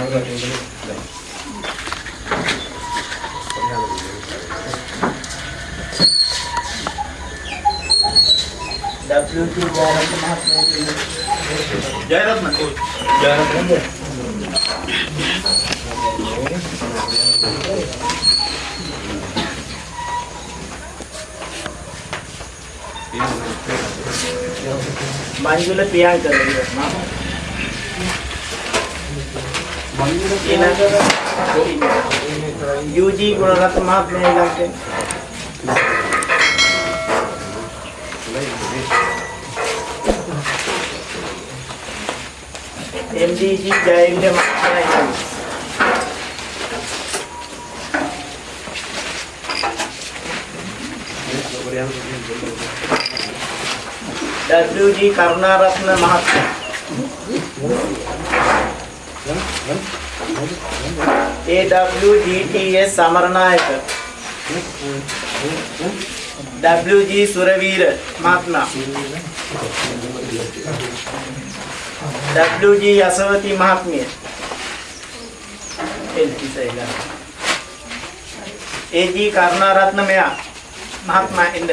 Jai Rat mà thôi. Jai Rat lắm rồi. Manjula piyang kar rahi hai. Jayaratne Manjula Priyankara ඊළඟ යූජී ගුණරත්න මහත්මයා ඊළඟට MDG ජයවිල මහත්මයා ඊළඟට WG කරුණාරත්න මහත්මයා AWGTS සමරනායක WG සුරවීර මහත්මයා WG යසවති මහත්මිය එල්පිසයිලා AG කරුණාරත්න මෙයා මහත්මයා එන්න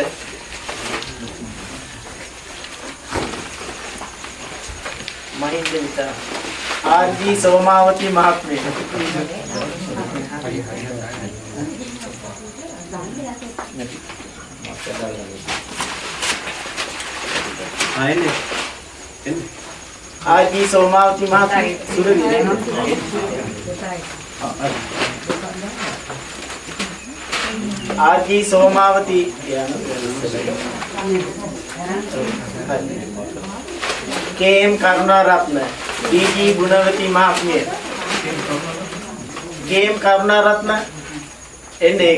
මහින්ද විතර ආර්.ජී. සෝමාවති මහත්මිය ආයෙන්නේ එන්නේ ආර්.ජී. සෝමාවති මහත්මිය Suraweera R G. Somawathi K M. Karunaratne D G. Gunawathi මහත්මිය කේ.එම්. කරුණාරත්න එන්නේ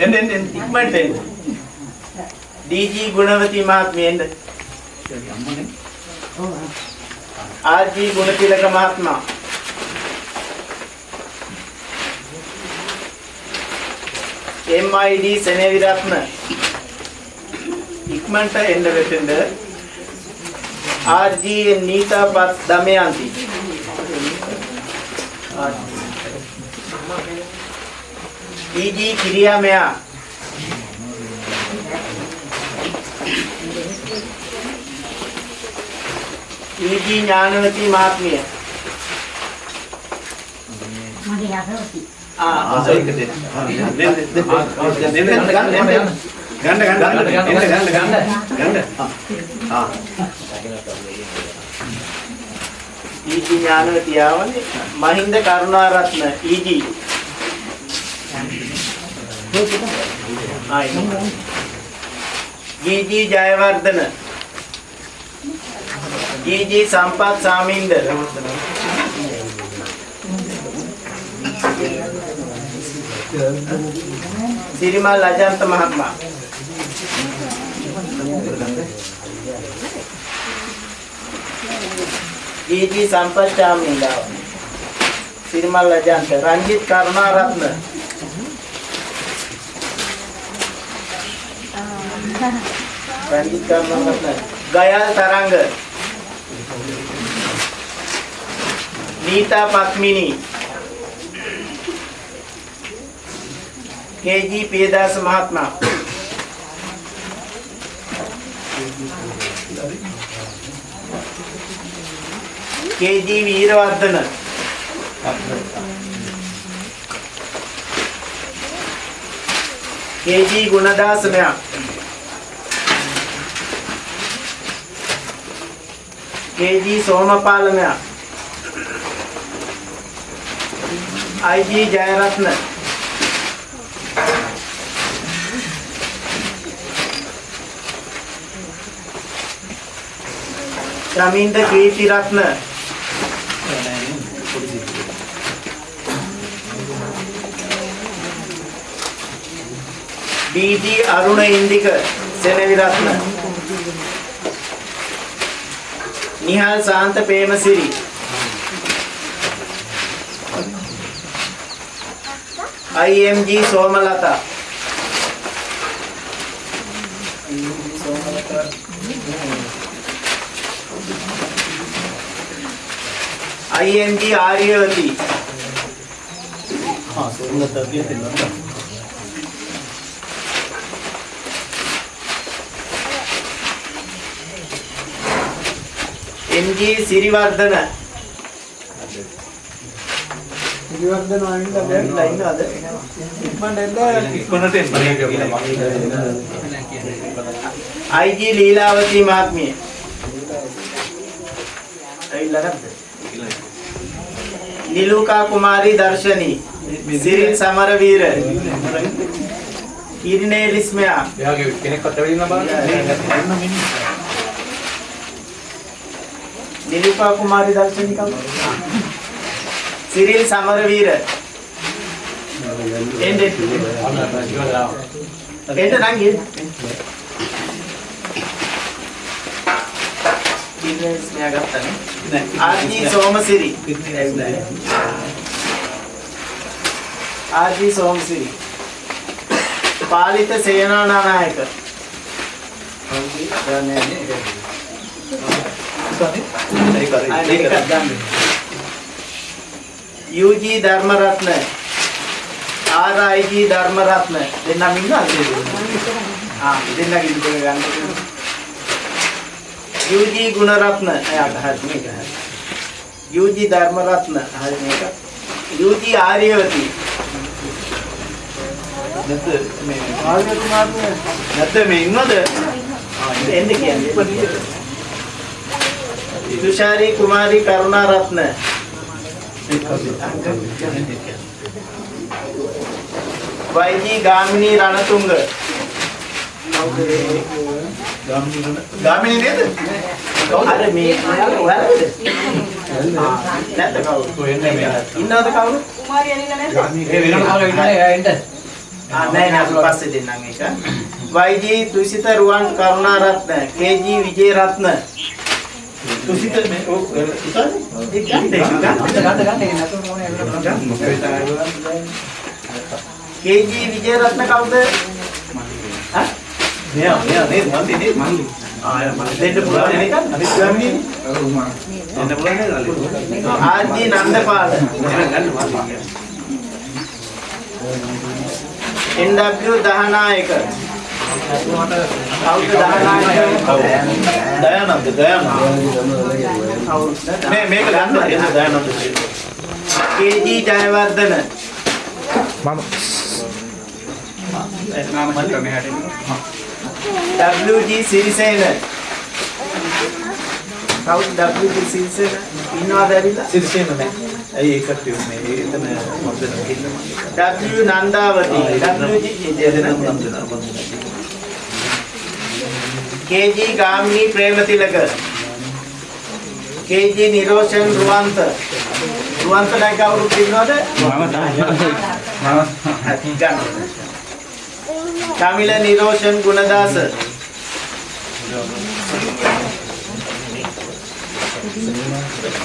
එන්න එන්න එන්න ඉක්මනට එන්න ඩී.ජී. ගුණවති මහත්මිය එන්න ආර්.ජී. ගුණතිලක මහත්මයා MID සෙනෙවිරත්න ඉක්මනට එන්න වෙතෙන්ද RG නීතා පත් දමයන්ති. EG කිරියා මෙයා EG ඥානවති මහත්මිය. ආ ආසයික දෙන්න. දෙන්න. දෙන්න. දෙන්න. ගන්න ගන්න ගන්න ගන්න. ගන්න ගන්න. ගන්න ආ ඊජි ඥානවති ආවනේ මහින්ද කරුණාරත්න ඊජි ආයි ජීජි ජයවර්ධන. ජීජි සම්පත් සාමින්ද. සිරිමල් අජන්ත මහත්මයා ජීජි සම්පත් සාමින්ද සිරිමල් අජන්ත රංජිත් කරුණාරත්න රංජිත් කරුණාරත්න ගයල් තරංග නීතා පත්මිනී කේජී පියදාස මහත්මයා කේජී වීරවර්ධන. කේජී ගුණදාස මෙයා කේජී සෝමපාල මෙයා I G Jayaratne. Shaminda Keerthiratne D G Aruna Indika Senaviratne Nihal Santha Premasiri IMG Somalatha IMG Aryawathi ආ සෝමලතා කියන්නේ නේද ජී සිරිවර්ධන. සිරිවර්ධන ආවිල්ලා දැන්ලා ඉන්නවද? ඉක්මනට එන්න. ඉක්මනට එන්න අයිජී ලීලාවති මාත්මිය. ඇවිල්ලා නැද්ද නිලුකා කුමාරී දර්ශනී. සිරිල් සමරවීර. ඉර්නේ ලිස්මයා. එයාගේ කෙනෙක්වත් ඇවිල්ලා බලන්න නිලුකා කුමාරී දර්ශනී කවුද? සිරිල් සමරවීර. එන්න. එන්න නම් ගියේ කිරිනේ ලිස්මයා ගත්තානේ R G. Somasiri. R G. Somasiri. Palitha Senanayake UG Dharmaratne. RIG Dharmaratne. දෙන්නම ඉන්නවද ආ දෙන්නගේ දෙක ගන්න. UG ගුණරත්න. එයාට හරි මේක. හරි UG ධර්මරත්න. හරි මේක. UG ආර්යවති. නැත්ද මේ ආර්ය කුමාරනේ නැත්නම් මේ ඉන්නවද? එන්න කියන්නේ තුෂාරි කුමාරි කරුණාරත්න වයිජී ගාමිණී රණතුංග ගාමිණී නේද? අර මේ ඔයාලද? නැත්නම් කවුද? ඉන්නවද කවුරු? ඒ වෙනම කාලේ ඉන්නේ එයා එන්න. ආ නෑ නෑ අපි පස්සේ දෙන්නම් ඒක. Y G Thusitha Ruwan Karunaratne, K G Wijeratne. Thusitha මේ ඔව් ඉතාලි ඒ ගන්න ඒක ගන්න. ගන්න ගන්න ඒක නැතුව මොනේ වෙනම. කේජී විජේරත්න කවුද? හා? මෙයා මෙයා නේද මන්දි නේද මන්දි දෙන්න පුළුවන් නේද? අනිත් ගාමිණී එන්න පුළුවන් නේද අලි ආර්ජී නන්දපාල. NW දහනායක. කවුද දහනායක? දයානන්ද දයානන්ද? මේ මේක ගන්න එන්න Dayananda K G Jayawardena. WG Sirisena. කවුද WG සිරිසේන? ඉන්නවද ඇවිල්ලා? සිරිසේන නෑ ඇයි ඒකට මේ එතන මොකද කිල්ල W නන්දාවති. WG මම KG ගාමිණී ප්‍රේමතිලක KG නිරෝෂන් රුවන්ත රුවන්ත නැයි කවුරුත් ඉන්නවද? ගන්න. කමිල නිරෝෂන් ගුණදාස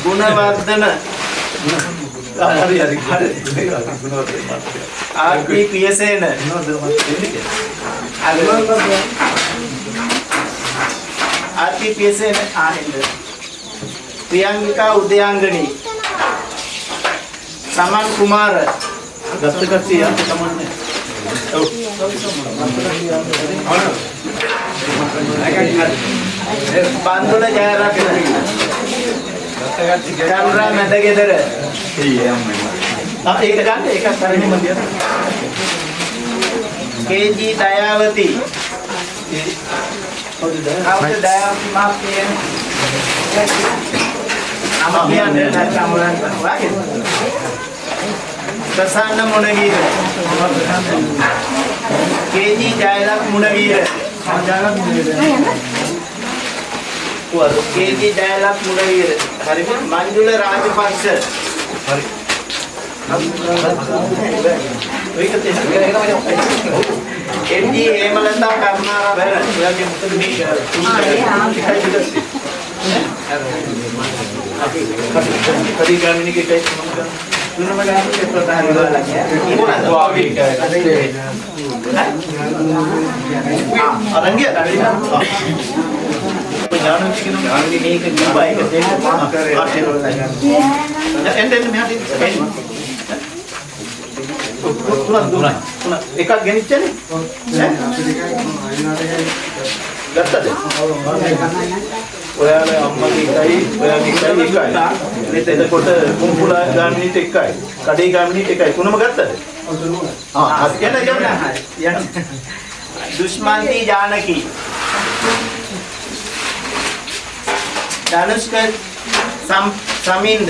ගුණවර්ධන ආර්.පී. පියසේන ආර්.පී. පියසේන ආහෙන්ද ප්‍රියංගිකා උදයාංගනී සමන් කුමාර. ගත්ත කට්ටිය යන්න තමන්නේ බන්දුල ජයරත්න. චන්ද්‍රා මැදගෙදර. ආ ඒක ගන්න ඒකත් හරිනේ මන්දිය කේජී දයාවති. කවුද කවුද දයාවති මහත්මිය නම කියන්නේ නැත්නම් මොනවද වාගේ ප්‍රසන්න මුණවීර කේජී ජයලක් මුණවීර කේජී ජයලක් මුණවීර හරිද මංජුල රාජපක්ෂ හරි ඒක තියෙන එම්ජී හේමලතා කරුණාරත්න ඔයාගේ මොකද මේ කඩි ගාමිණීගේ ටයිප් මොකද තුනම ගානේ ප්‍රධාන විවාදයක් අරන් ගියා යාළුවෙක් කියනවා. මේක ගිබා එක දෙන්න ආශිර්වාද එන්න එන්න මෙහාට එන්න. තුනක් දුන්නා. තුනක් එකක් ගෙනිච්චනේ. ගත්තද? ඔයාලා අම්මගේ එකයි ඔයාගේ එකයි එකයි. එතකොට කුඹුලා ගාමිණීට එකයි. කඩේ ගාමිණීට එකයි. තුනම ගත්තද? ආ යන්න යන්න. යන්න. දුෂ්මන්ති ජානකි. ධනුෂ්ක සම් සමින්ද.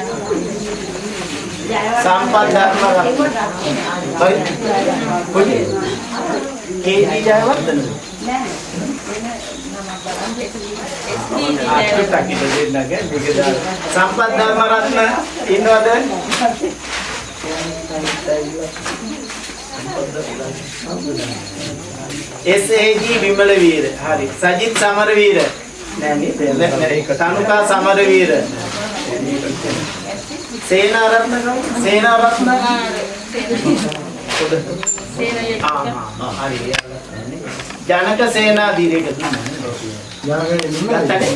සම්පත් ධර්ම හරි. කොයි කේජී ජයවර්ධන සම්පත් ධර්ම රත්න ඉන්නවද? එස්.ඒ.ජී. විමල වීර. හරි. සජිත් සමරවීර. නෑ නේද? තනුකා සමරවීර සේනාරත්න කවුද? සේනාරත්න ආ ආ හරි ජනක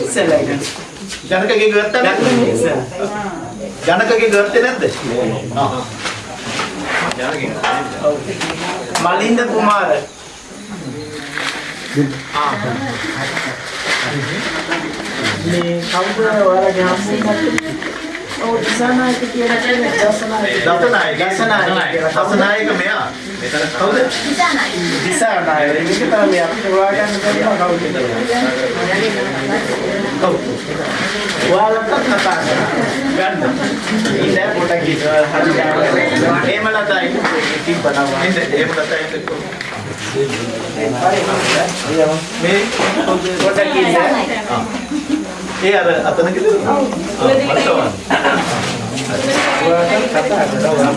ඉස්සෙල්ලා ඒක. ජනකගේ ගත්තා ජනකගේ ගත්තේ නැද්ද? ආ. මලින්ද කුමාර. මේ කවුද ඔයාලගේ හම්බුනේ? ඔව් දසනායක කියලා කියන්නේ දසනායක. දසනායක. දසනායක. දසනායක මෙයා. මෙතන කවුද? දිසානායක. මේක තමයි අපිට හොයාගන්න බැරි කවුද කියලා. ඔව්. ඔයාලට කතා කරන්න. ගන්න. ඉන්න පොඩක් ඉතල හරි ගන්න. හේමලතයි තිබ්බනවා. ඉන්න හේමලතයි එක්ක. මේ පොඩක් ඉන්න. ඒ අර අතන කිව්වද? ඔව්. ඔයාලට කතා කරලා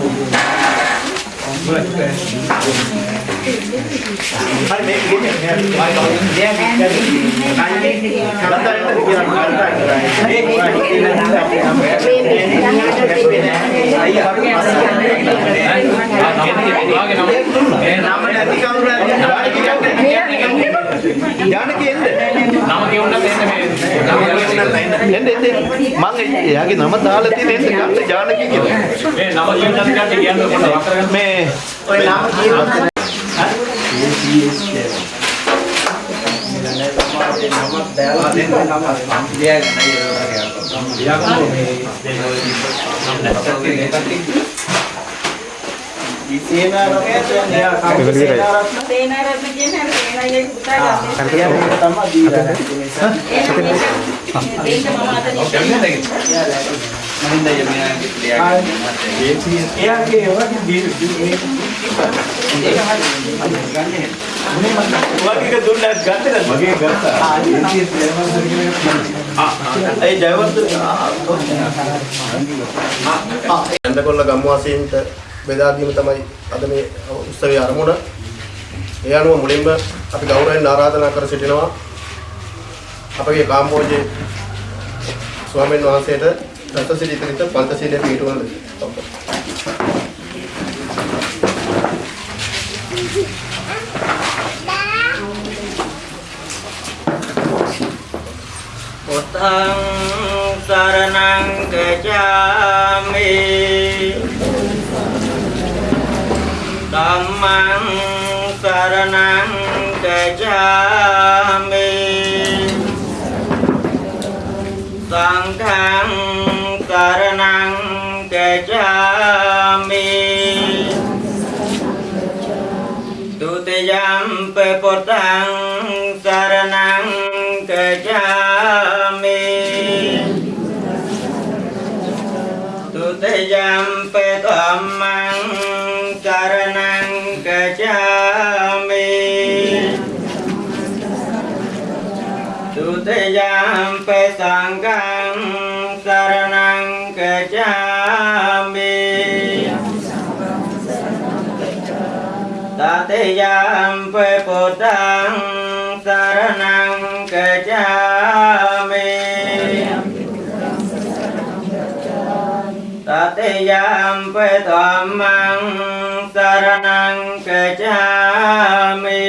හරි මේක ගෙන්නේ කියලා ජානකී එන්න නම මේ එන්න එන්න මම එයාගේ නම දාලා තියෙන එන්න ගන්න ජානකී කියලා මේ නම කියුණා ටිකක් කියන්න පොඩ්ඩක් වක් කරගන්න මේ ඔය නම කියනවා සේනාරත්න සේනාරත්න කියන හැම මගේ ගත්තා ඒ ජයවර්ධන ඇඳකොල්ල ගම්වාසීන්ට බෙදා දීම තමයි අද මේ උත්සවයේ ආරමුණ. ඒ අනුව මුලින්ම අපි ගෞරවයෙන් ආරාධනා කර සිටිනවා අපගේ කාම්බෝජේ ස්වාමීන් වහන්සේට රස සිරිතරිත පංචශීලයේ පිටුවන පුතං සරණං ගච්ඡාමි mang saranang gacchami sanghang saranang gacchami pe pepotang pe sang kang saranang kecami tatiyam pe putang saranang kecami tatiyam pe tuamang saranang kecami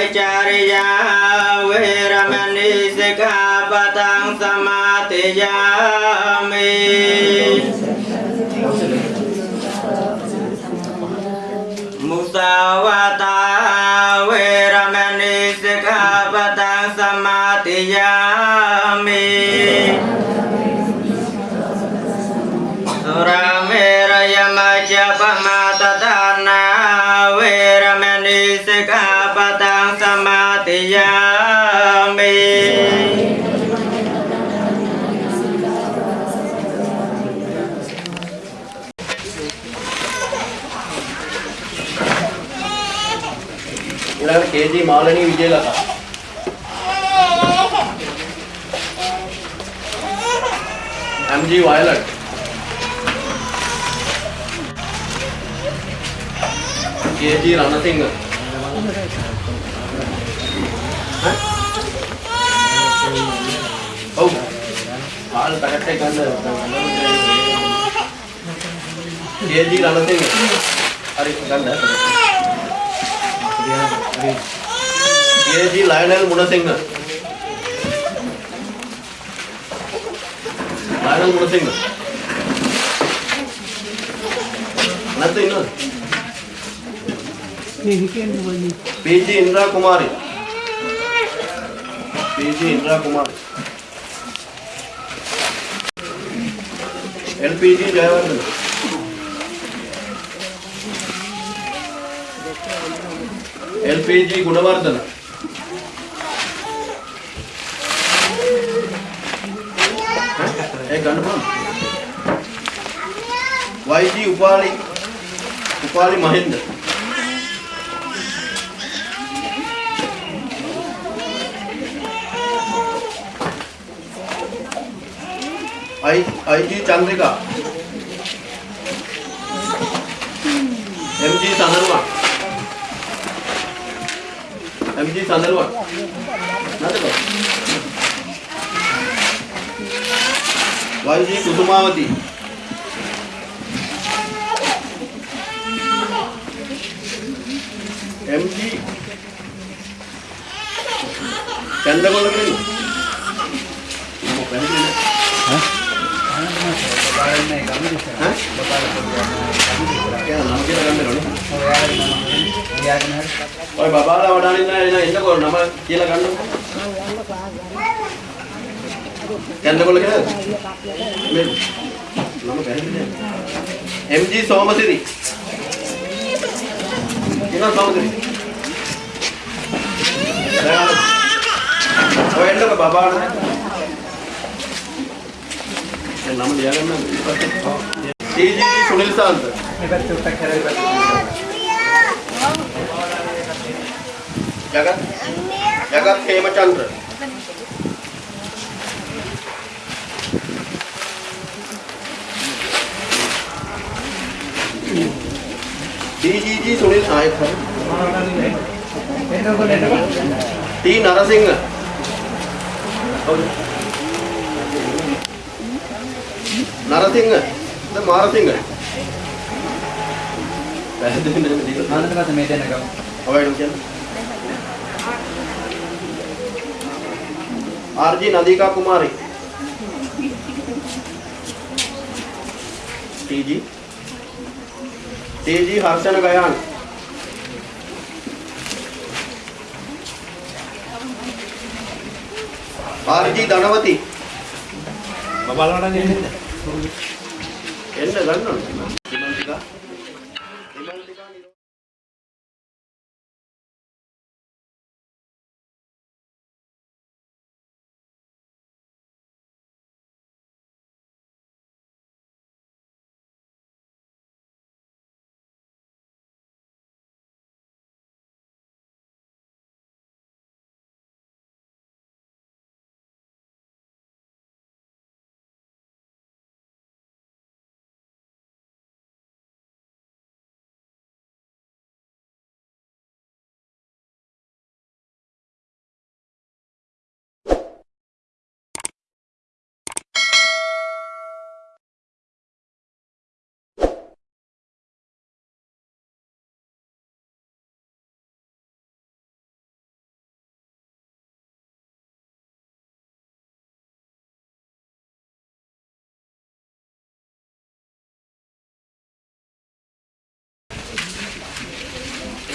Vicariya Viramani Sikhapatam Samatiyami Musavata Viramani Sikhapatam Samatiyami Suramirayama Chapamata Dhanavira Menisikha Sikkhapadang Samadhiyami ඊළඟට KG Malani Vijayalatha MG Violet KG Ranasinghe ඈ? ඔව්. පාල් packet එක ගන්න. KG Ranasinghe හරි ගන්න. KG Lionel Munasinghe. Lionel Munasinghe. නැත්නම් ඉන්නවද? PG Indra කුමාරි PG Indra කුමාරි LPG Jayawardena LPG Gunawardena ඒ ගන්න පුළුවන් YG Upali Upali Mahinda I IG Chandrika. MG Sandaruwan. MG Sandaruwan. නැද්ද බං YG කුසුමාවති MG චන්ද්‍රකොල්ල කියන්නේ මොකක්ද බලන්නේ ගමන ඉස්සරහ. ඈ කියලා නම් කියලා ගන්න ඕනේ ගියාගෙන හරි. ඔය බබාලා වඩානින් නෑ එන එන්නකො නම කියලා ගන්නකො. කන්දකොල්ල කියලාද? මේ නම පැහැදිලි නෑ. MG සෝමසිරි. කියනවා සෝමසිරි. දැන් ඔය එන්නකො බබාලා. දැන් නම ලියාගන්න. TG සුනිල් සාන්ත. මේ පැත්තට උත්තර කරලා පැත්තට. ජගත් ජගත් හේමචන්ද්‍ර DGG සුනිල් ආයෙත් හරි එන්නකො එන්නකො. T නරසිංහ කවුද? නරසිංහ. ද මාරසිංහ. පැහැදිලි නේද දීලා ආනන්ද පස්සේ මේ දෙන්න ගමු. අවයිඩම් කියන්නේ. ආර්ජි නදීකා කුමාරි. ටීජි ටීජි හර්ෂණ ගයාන්. ආර්ජි ධනවති. බලවඩන් එන්නේ එන්න ගන්න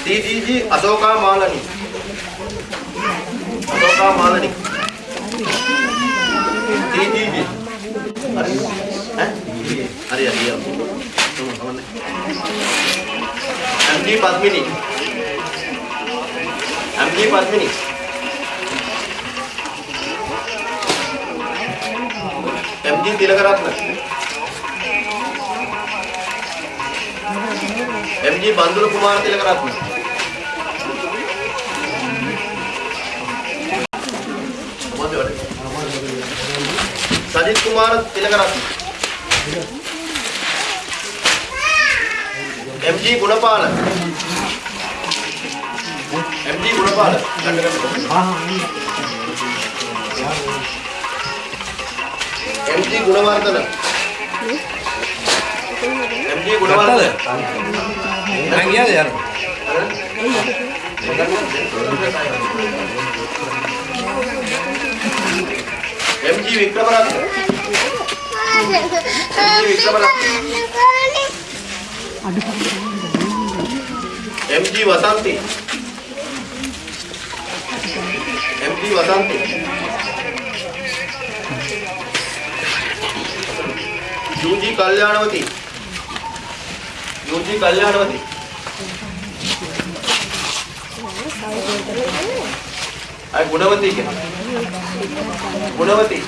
DDG අශෝකා මාලනි. අශෝකා මාලනි. DDG. හරි. ඈ? හරි හරි. තුමු කවන්නේ. MD පද්මිනි. MD පද්මිනි. MD Tilakaratne. MG Bandula කුමාර Sajith Kumara Tilakaratne. MG Gunapala. MG Gunapala. MG Gunawardena. MG Gunawardena. දැන් ගියාද යන්න MG Wickramaratne. MG Wickramaratne. MG වසන්ති. MG වසන්ති. UG කල්යාණවති. UG කල්යාණවති. අය ගුණවති කියන්නේ. Gunawathi.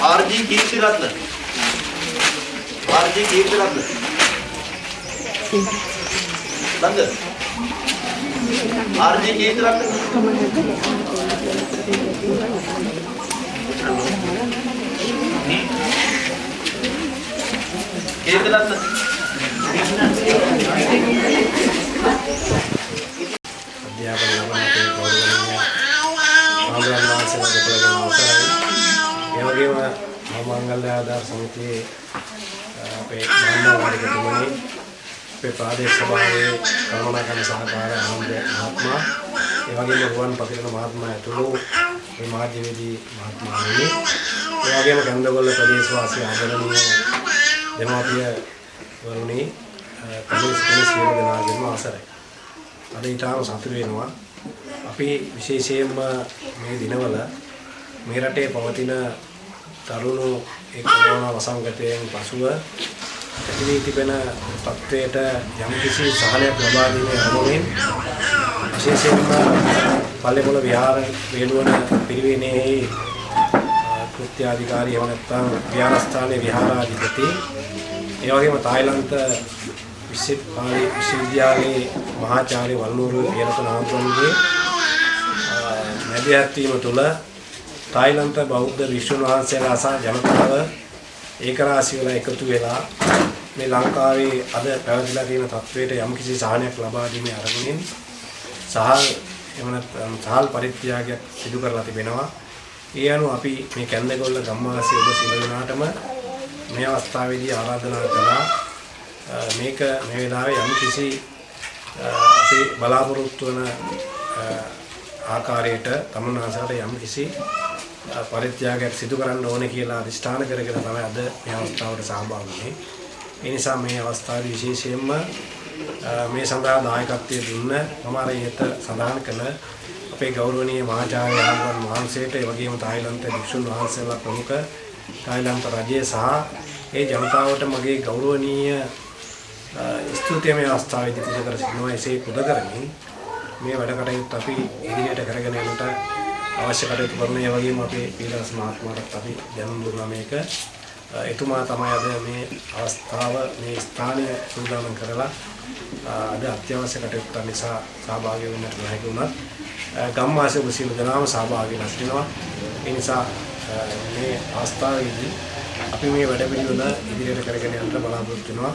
R G. Keerthiratne. R G. Keerthiratne. Nanda. R G. Keerthiratne. Keerthiratne. අධ්‍යාපන ලබන අපේ ගෞරවනීය ආන්දරන් වාසීලා දෙපළගෙන අවසරයි. ඒ වගේම මංගල්‍ය ආධාර සමිතියේ අ, අපේ මහා වාරිකතුමනි අපේ ප්‍රාදේශ සභාවේ කරුණාකරන සහකාර ආනන්ද මහත්මයා ඒ වගේම රුවන් පතිරණ මහත්මයා ඇතුළු මේ මාධ්‍යවේදී මහත්මයාණනි ඒ වගේම කන්දගොල්ල ප්‍රදේශවාසී ආදරණීය දෙමාපිය වරුණි කමිස් කමිස් සියලු දෙනාගේම අවසරයි. අද ඊටාම සතුටු වෙනවා. අපි විශේෂයෙන්ම මේ දිනවල මේ රටේ පවතින තරුණු ඒ කොරෝනා වසංගතයෙන් පසුව ඇති වී තිබෙන තත්ත්වයට යම්කිසි සහනයක් ලබා දීමේ අරමුණින් විශේෂයෙන්ම පල්ලේපොළ විහාර වේළුවන පිරිවෙනෙහි කෘත්‍ය අධිකාරී එහෙම නැත්නම් විහාරස්ථානයේ විහාරාධිපති ඒ වගේම තායිලන්ත විශ්වවිද්‍යාලයේ විශ්වවිද්‍යාලයේ මහාචාර්ය වල්ලූරු විරතන ආමතුන්ගේ මැදිහත් වීම තුළ තායිලන්ත බෞද්ධ විශ්වුන් වහන්සේලා සහ ජනතාව ඒකරාශී වෙලා එකතු වෙලා මේ ලංකාවේ අද පැවතිලා තියෙන තත්වයට යම්කිසි සහනයක් ලබා දීමේ අරමුණින් සහල් එහෙම නැත්නම් සහල් පරිත්‍යාගයක් සිදු කරලා තිබෙනවා. ඒ අනුව අපි මේ කැන්දගොල්ල ගම්වාසී ඔබ සියලු දෙනාටම මේ අවස්ථාවේදී ආරාධනා කළා අ, මේක මේ වෙලාවේ යම්කිසි අ, අපි බලාපොරොත්තු වන අ, ආකාරයට තමුන්නාසට යම්කිසි අ, පරිත්‍යාගයක් සිදු කරන්න ඕනේ කියලා අදිෂ්ඨාන කරගෙන තමයි අද මේ අවස්ථාවට සහභාගී වුනේ. ඒ නිසා මේ අවස්ථාවේ විශේෂයෙන්ම මේ සඳහා දායකත්වයේ දුන්න මම අර ඉහත සඳහන් කළ අපේ ගෞරවනීය මහාචාර්ය ආනන්ද වහන්සේට ඒ වගේම තායිලන්ත භික්ෂුන් වහන්සේලා ප්‍රමුඛ තායිලන්ත රජය සහ ඒ ජනතාවට මගේ ගෞරවනීය ස්තුතියමය අවස්ථාවේදී පුද කර සිටිනවා එසේ පුද කරමින් මේ වැඩ කටයුතු අපි ඉදිරියට කරගෙන යන්නට අවශ්‍ය කටයුතු කරන ඒ වගේම අපේ පීලස් මහත්මයාට අපි දැනුම් දුන්නා මේක. එතුමා තමයි අද මේ අවස්ථාව මේ ස්ථානය සූදානම් කරලා අද අත්‍යවශ්‍ය කටයුතු නිසා සහභාගී වෙන්නට නොහැකි වුණත් ගම්වාසී ඔබ සියලු දෙනාම සහභාගී වෙලා සිටිනවා. ඒ නිසා මේ අවස්ථාවේදී අපි මේ වැඩ පිළිවෙල ඉදිරියට කරගෙන යන්න බලාපොරොත්තු වෙනවා.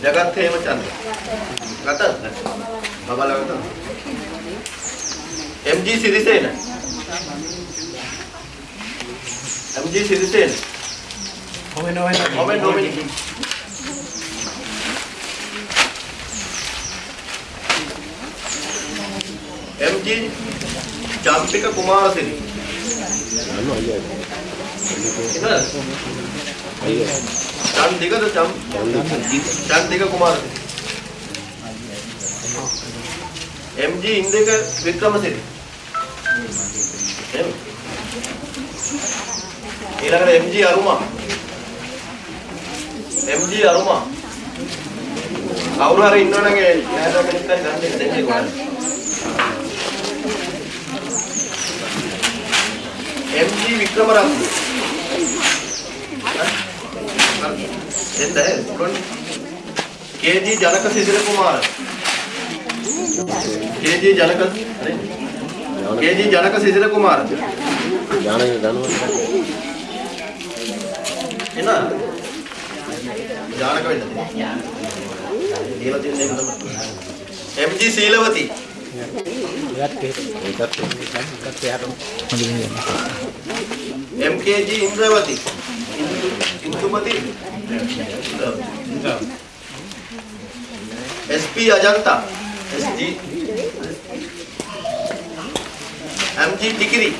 ජගත් හේමචන්ද්‍ර ඒ DG Jagath Hemachandra ගතද බබලා ගතද MG Sirisena MG Sirisena ඔබ නොවෙන මොබෙන් ඩොමිනික් MG චම්පික කුමාරසිරි චන්දිකද චම් චන්දික කුමාරසිරි MG ඉන්දක වික්‍රමසිරි එහෙම. ඊළඟට MG අරුමා MG අරුමා කවුරු හරි ඉන්නවනම් ඒ නෑදෑ කෙනෙක් හරි ගන්න දෙන්න දෙන්නේ කොහොමද MG වික්‍රමරත්න එන්න කොන් KG ජනක සිසිල කුමාර KG ජනක හරි KG ජනක සිසිල කුමාර ඥාන දනුව එන ජානක වෙන්න දීලා තියෙන එක තමයි MG Seelawathi MKG Indrawathi Indumathi SP Ajantha. SD MG Tikiri.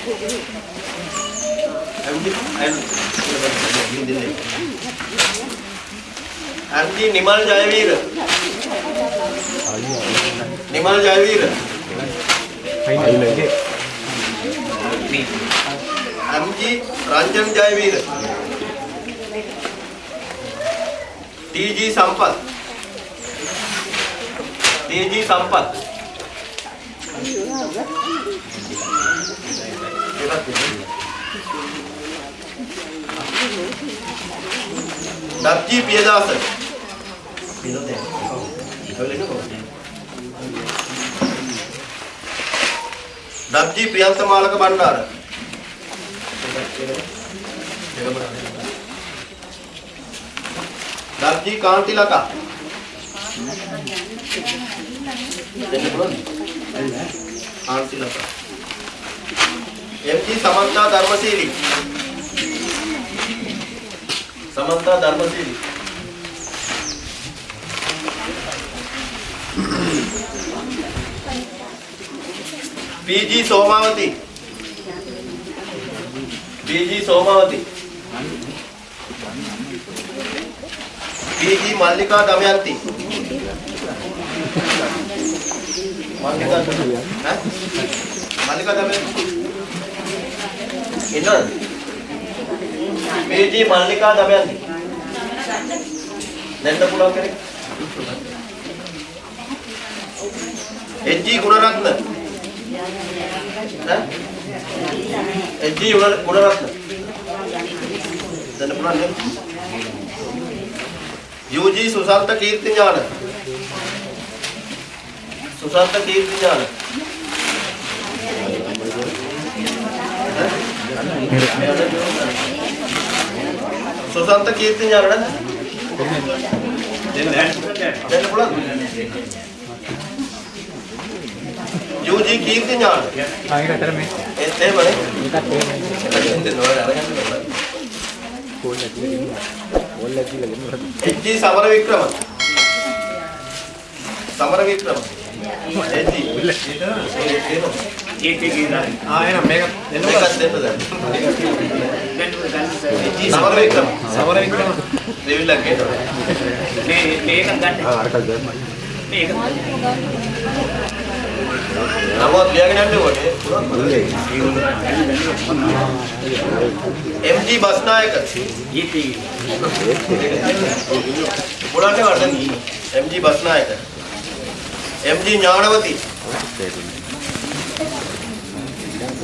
MG MG Nimal Jayaweera. Nimal Jayaweera. MG Ranjan Jayaweera. TG Sampath TG සම්පත් දත්ජී පියදාස දත්ජී ප්‍රියන්ත මාලක බණ්ඩාර දත්ජී කාන්තිලකා දෙන්න පුළුවන්ද? Kanthilaka M G. Samantha Dharmasheeli Samantha Dharmasheeli P G. Somawathi P G. Somawathi P G. Mallika Damayanthi Mallika ඈ මල්ලිකා දමයන්ති ඉන්නවද? පී.ජී. මල්ලිකා දමයන්ති දෙන්න පුළුවන් කෙනෙක් HG. Gunaratne ඈ HG. Gunaratne දෙන්න පුළුවන් නේද? යූ.ජී. සුසන්ත කීර්ති ඥාන. සුසන්ත කීර්ති ඥාන. සුසන්ත කීර්ති ඥාන නේද? දෙන්න පුළුවන් යූජී කීර්ති ඥාන. ආයෙකට මේ. ඒත් එහෙමනේ එකත් එහෙමයි. H G. Samara Wickrama Samara Wickrama H G. ඒක කියනවා. ආ එහෙනම් මේක දෙන්න මේකත් දෙන්න දැන් එච්.ජී. සමර වික්‍රම සමර වික්‍රම දෙවිලක් ඒක මේ මේක ගන්න. මේක නමුත් ලියාගෙන යන්න ඕනේ එම්.ජී. බස්නායක ඊටි. පුරන්නේ Wardhana M G. Basnayake M G. Gnanawathi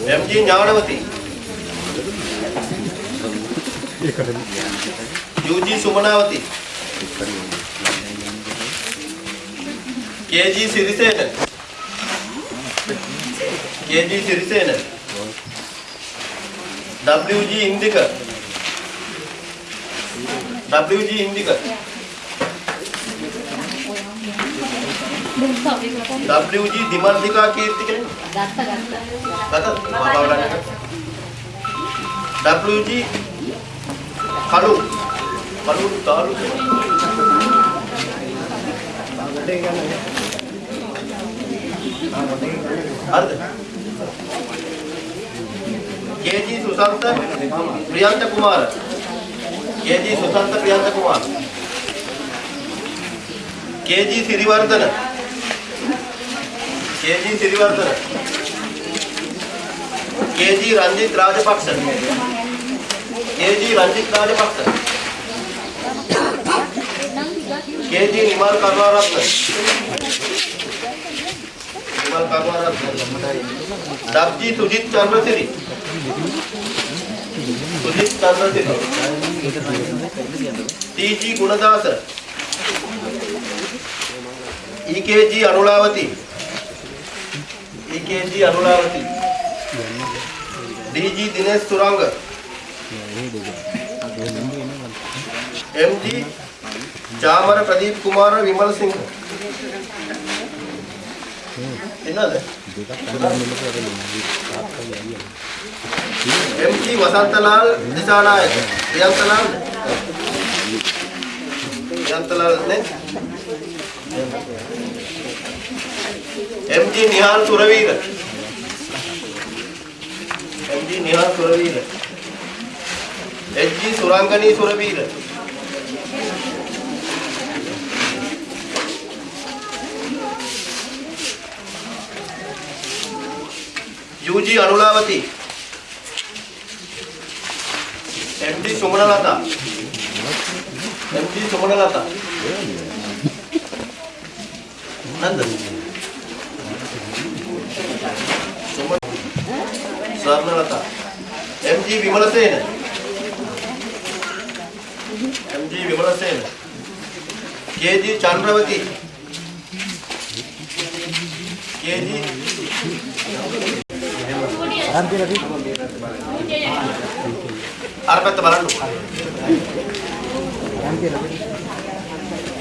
M G. Gnanawathi U G Sumanawathi K G Sirisena K G Sirisena WG Indika WG Indika WG Dimanthika Keerthi කෙනෙක් ගත්ත ගත්ත. ගත මාවඩන්න WG කලු කලු තාලු හරිද KG Susantha Priyantha Kumara KG Susantha Priyantha Kumara KG Siriwardena KG Siriwardena KG Ranjith Rajapaksa KG Ranjith Rajapaksa KG Nimal Karunaratne WG Sujith Chandrasiri Sujith Chandrasiri TG Gunadasa EKG Anulawathi EKG Anulawathi DG Dinesh Thurang MG Chamara Pradeep Kumar Vimal Singh එනවද? දෙකක් MT Wasanthalal Dissanayake. Priyanthalal Priyanthalal නේ? MT Nihal Suraweera. MT Nihal Suraweera. HG. Surangani Suraweera. UG Anulawathi MD. Sumanalatha MD. Sumanalatha Nanda Sumana Swarnalatha MG. Wimalasena MG. Wimalasena KG. Chandrawathi KG. අර පැත්ත බලන්න.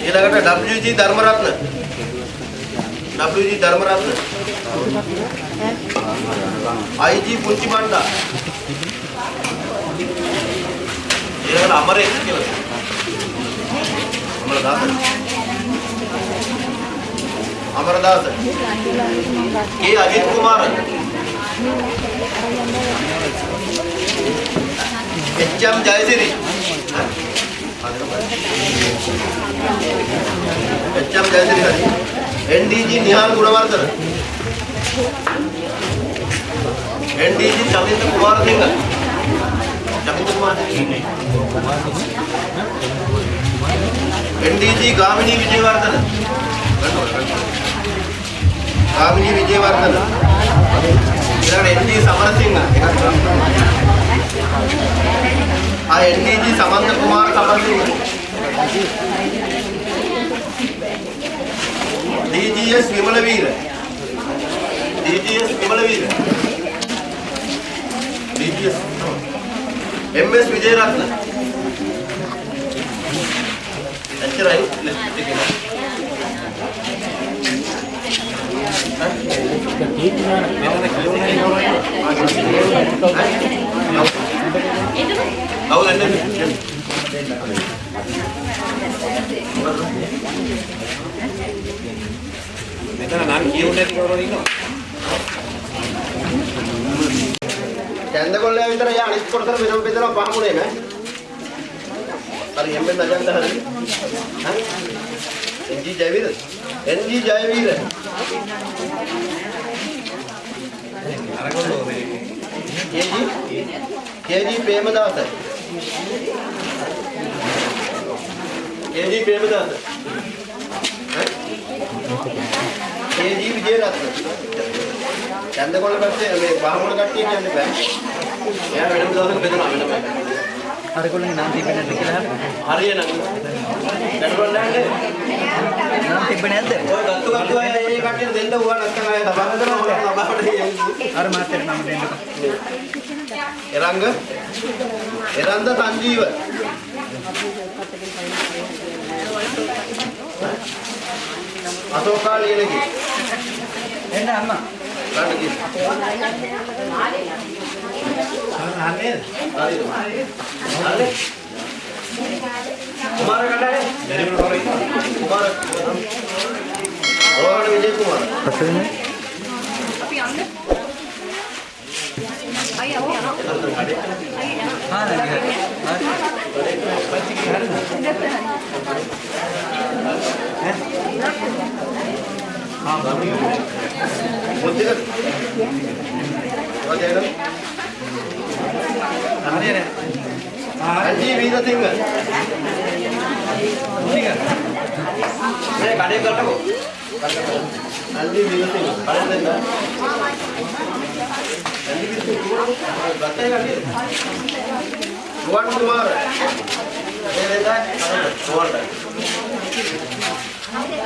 ඊළඟට WG Dharmaratne. WG Dharmaratne. IG පුංචි බණ්ඩා ඊළඟට අමරේශ කියලා. Amaradasa Amaradasa K Ajith Kumara HM. Jayasiri HM. Jayasiri හරි NDG. Nihal Gunawardena එන්.ඩී.ජී. Chaminda Kumarasinghe Chaminda කුමාර එන්.ඩී.ජී. ගාමිණී විජේවර්ධන ගාමිණී විජේවර්ධන ඊළඟට එන්.ඩී. සමරසිංහ ආ N D G. Samantha Kumara Samarasinghe D G S. Wimalaweera D G S. Wimalaweera D G S. M S. Wijeratne එච්චරයි ලිස්ට් එකේ කවුද එන්නේ? මෙතන නම් කියුන්නේ නැති කවුරුද ඉන්නවා? කැන්දකොල්ලයා විතර යා අනිත් කොටතර වෙනම බෙදලා පහමුනේ නෑ. හරි එම්බෙන් නගන්න හරි. හරි. එන්ජි ජයවීර. එන්ජි ජයවීර. අරගොල්ලෝ මේ කේජි කේජි ප්‍රේමදාස. කේජි ප්‍රේමදාස. හරි. කේජි විජේරත්න. කැන්දකොල්ල පහමුණ කට්ටිය කියන්නේ බෑ. එයා වෙනම දවසක බෙදනවා වෙනම. අරගොල්ලන්ගේ නාම තිබෙන්නේ නැද්ද කියලා අහන්න. හරියනම්. කැන්දකොල්ලයන්ගේ නාම තිබෙන්නේ නැද්ද? ඔය ගත්තු ගත්තු අය ඒ කට්ටියට දෙන්න උවා නැත්නම් අය තබා හදනවා ඔය තබාට අර මාත්‍යට නම දෙන්නකෝ. එරංග එරන්ද සංජීව අශෝකා ලියනකි එන්න අම්මා. ගන්න කි අහන්නේ හරිද හරි කුමාර කඩේ දැරිමන කවුරු ඉන්නවා? කුමාර රෝහණ විජය කුමාර පස්සේ අපි යන්න. අයියා අපි යනවා. ආ නේද? මුද්දික වජේන හරියනේ. අන්ජි වීරසිංහ මේ කඩේ කරටකෝ අන්ජි වීරසිංහ කඩේ දෙන්න අන්ජි වීරසිංහ ගත්තේ කඩේ රුවන් කුමාර මේ දෙන්න nha